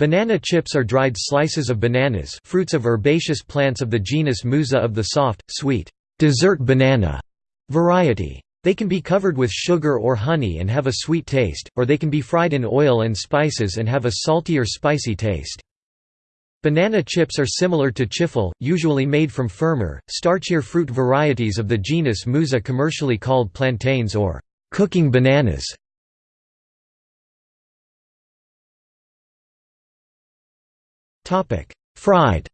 Banana chips are dried slices of bananas fruits of herbaceous plants of the genus Musa of the soft, sweet, dessert banana variety. They can be covered with sugar or honey and have a sweet taste, or they can be fried in oil and spices and have a salty or spicy taste. Banana chips are similar to chifle, usually made from firmer, starchier fruit varieties of the genus Musa commercially called plantains or cooking bananas. Fried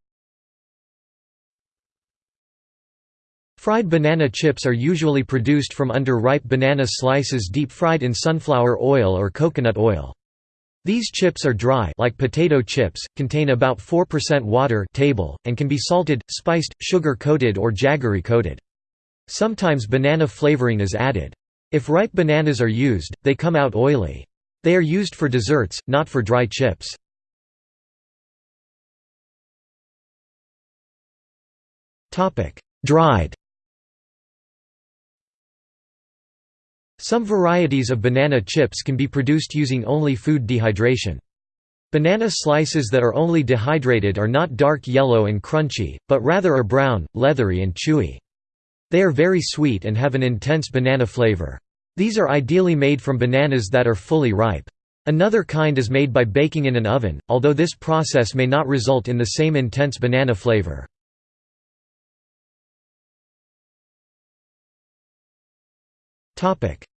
Fried banana chips are usually produced from under-ripe banana slices deep-fried in sunflower oil or coconut oil. These chips are dry like potato chips, contain about 4% water table, and can be salted, spiced, sugar-coated or jaggery-coated. Sometimes banana flavoring is added. If ripe bananas are used, they come out oily. They are used for desserts, not for dry chips. Dried Some varieties of banana chips can be produced using only food dehydration. Banana slices that are only dehydrated are not dark yellow and crunchy, but rather are brown, leathery and chewy. They are very sweet and have an intense banana flavor. These are ideally made from bananas that are fully ripe. Another kind is made by baking in an oven, although this process may not result in the same intense banana flavor.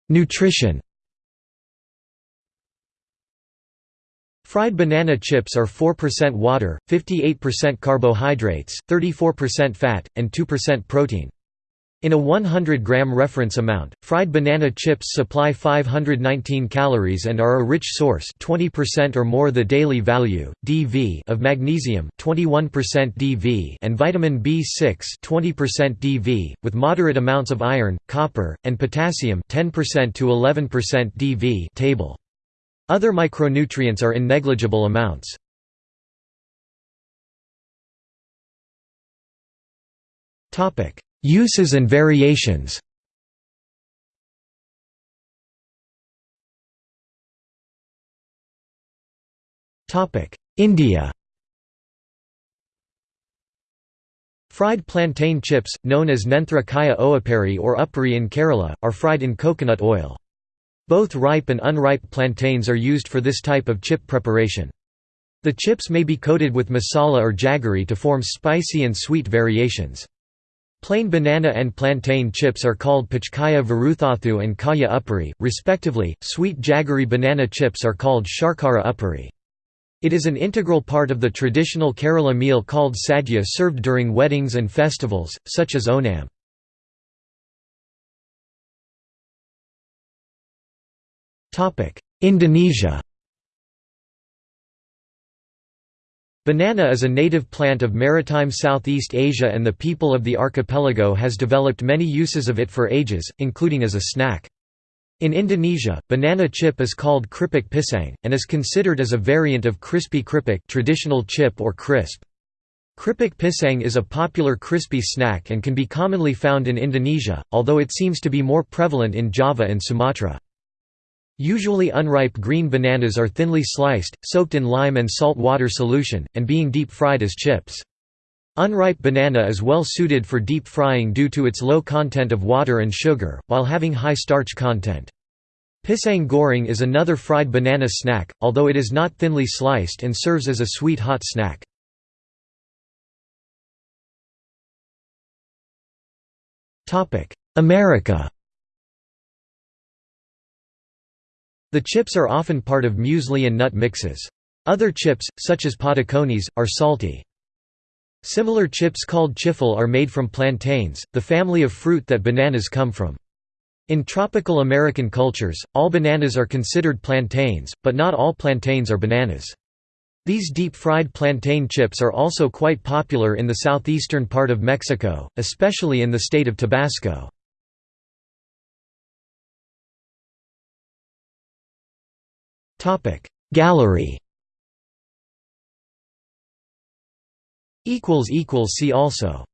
Nutrition Fried banana chips are 4% water, 58% carbohydrates, 34% fat, and 2% protein. In a 100-gram reference amount, fried banana chips supply 519 calories and are a rich source 20% or more the daily value, DV of magnesium 21% DV and vitamin B6 20% DV, with moderate amounts of iron, copper, and potassium 10% to 11% DV table. Other micronutrients are in negligible amounts. Topic Uses and variations India Fried plantain chips, known as Nenthra Kaya Oapari or Uppari in Kerala, are fried in coconut oil. Both ripe and unripe plantains are used for this type of chip preparation. The chips may be coated with masala or jaggery to form spicy and sweet variations. Plain banana and plantain chips are called Pachkaya Varuthathu and Kaya Uppari, respectively. Sweet jaggery banana chips are called Sharkara Uppari. It is an integral part of the traditional Kerala meal called sadhya served during weddings and festivals, such as Onam. Indonesia Banana is a native plant of maritime Southeast Asia and the people of the archipelago has developed many uses of it for ages, including as a snack. In Indonesia, banana chip is called kripik pisang, and is considered as a variant of crispy kripik traditional chip or crisp. Kripik pisang is a popular crispy snack and can be commonly found in Indonesia, although it seems to be more prevalent in Java and Sumatra. Usually unripe green bananas are thinly sliced, soaked in lime and salt water solution, and being deep-fried as chips. Unripe banana is well suited for deep frying due to its low content of water and sugar, while having high starch content. Pisang goreng is another fried banana snack, although it is not thinly sliced and serves as a sweet hot snack. America The chips are often part of muesli and nut mixes. Other chips, such as patacones, are salty. Similar chips called chifle are made from plantains, the family of fruit that bananas come from. In tropical American cultures, all bananas are considered plantains, but not all plantains are bananas. These deep-fried plantain chips are also quite popular in the southeastern part of Mexico, especially in the state of Tabasco. Gallery. See also